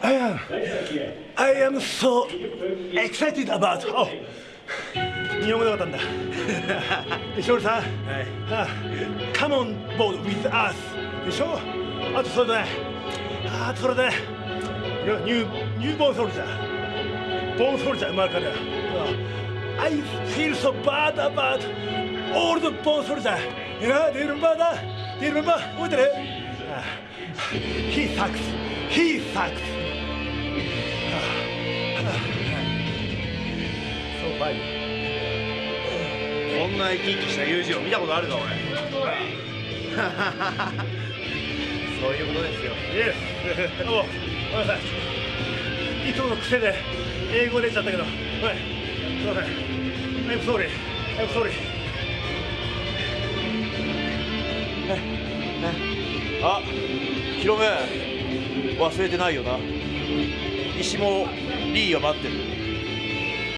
I am I am so excited about oh 日本語なかったんだでしょさん、はい、Come on board with us でしょあとそれであとそれでニューニューボーンソルジャーボーンソルジャー生まれから I feel so bad about all the bones soldier you know do you remember that do you remember 覚えてる He sucks He sucks So funny こんな生き生きした友人を見たことあるか俺。そういうことですよ。Yes. おごめんなさい。いつもの癖で英語出ちゃったけど。はいすい。ません I'm sorry. I'm sorry あヒロム忘れてないよな。石もリーが待ってる。